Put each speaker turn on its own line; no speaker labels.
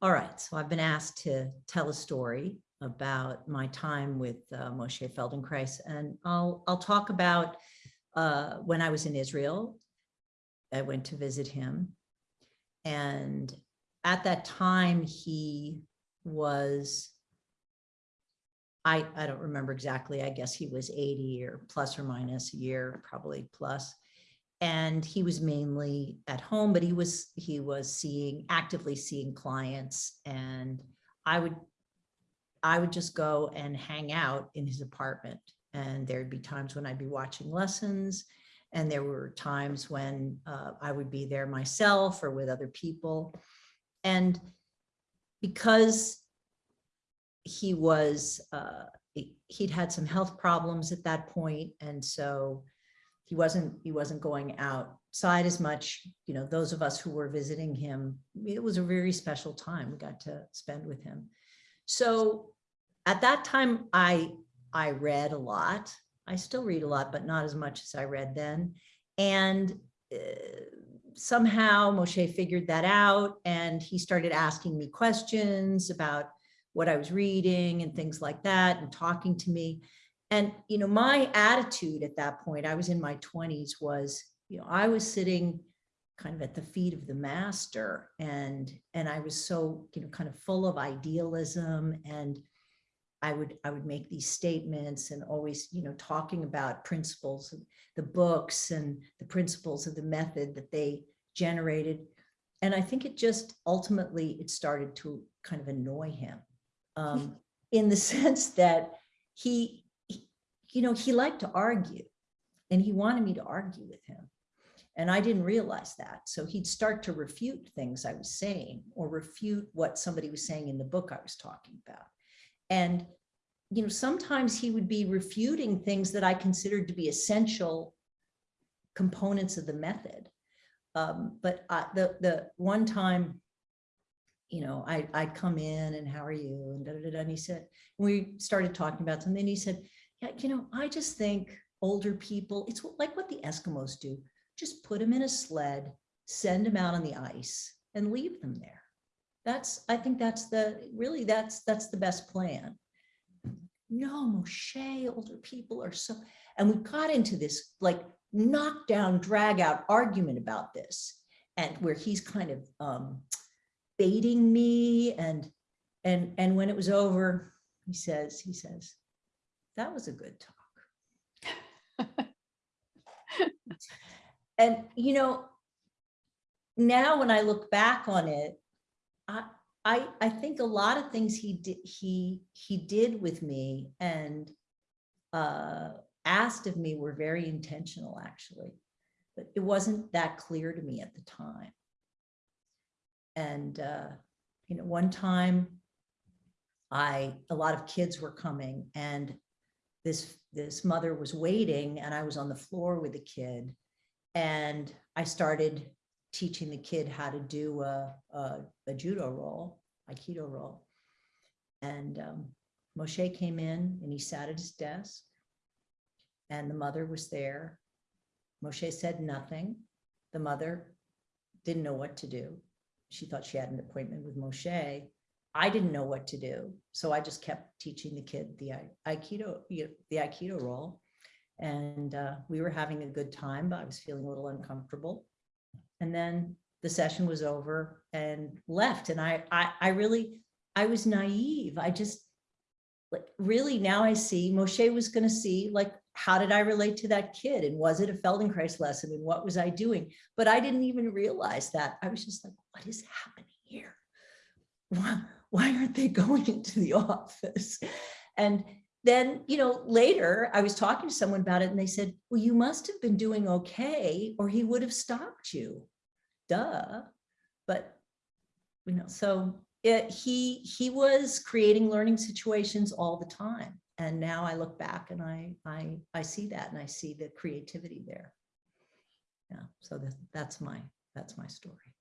All right, so I've been asked to tell a story about my time with uh, Moshe Feldenkrais, and I'll I'll talk about uh, when I was in Israel. I went to visit him, and at that time he was. I I don't remember exactly. I guess he was 80 or plus or minus a year, probably plus and he was mainly at home but he was he was seeing actively seeing clients and i would i would just go and hang out in his apartment and there'd be times when i'd be watching lessons and there were times when uh, i would be there myself or with other people and because he was uh, he'd had some health problems at that point and so he wasn't he wasn't going outside as much. You know those of us who were visiting him it was a very special time we got to spend with him. So at that time i i read a lot. I still read a lot but not as much as i read then. And uh, somehow moshe figured that out and he started asking me questions about what i was reading and things like that and talking to me and, you know, my attitude at that point, I was in my 20s, was, you know, I was sitting kind of at the feet of the master and and I was so, you know, kind of full of idealism and I would I would make these statements and always, you know, talking about principles of the books and the principles of the method that they generated. And I think it just ultimately it started to kind of annoy him um, in the sense that he you know, he liked to argue and he wanted me to argue with him. And I didn't realize that. So he'd start to refute things I was saying or refute what somebody was saying in the book I was talking about. And, you know, sometimes he would be refuting things that I considered to be essential components of the method. Um, but I, the, the one time, you know, I, I'd come in and how are you? And, da, da, da, and he said, we started talking about something. And he said, yeah, you know, I just think older people, it's like what the Eskimos do. Just put them in a sled, send them out on the ice and leave them there. That's, I think that's the, really, that's, that's the best plan. No, Moshe, older people are so, and we got into this like knockdown, drag out argument about this and where he's kind of um, baiting me and, and, and when it was over, he says, he says, that was a good talk. and, you know, now when I look back on it, I, I, I think a lot of things he did, he, he did with me and uh, asked of me were very intentional actually, but it wasn't that clear to me at the time. And, uh, you know, one time I, a lot of kids were coming and this, this mother was waiting and I was on the floor with the kid and I started teaching the kid how to do a, a, a judo roll, Aikido roll. And um, Moshe came in and he sat at his desk and the mother was there. Moshe said nothing. The mother didn't know what to do. She thought she had an appointment with Moshe I didn't know what to do. So I just kept teaching the kid the Aikido, the Aikido roll. And uh, we were having a good time, but I was feeling a little uncomfortable. And then the session was over and left. And I, I, I really, I was naive. I just, like, really now I see Moshe was going to see like, how did I relate to that kid? And was it a Feldenkrais lesson? And what was I doing? But I didn't even realize that. I was just like, what is happening here? why aren't they going into the office? And then, you know, later I was talking to someone about it and they said, well, you must have been doing okay or he would have stopped you. Duh. But, you know, so it, he, he was creating learning situations all the time. And now I look back and I, I, I see that and I see the creativity there. Yeah, so that, that's my, that's my story.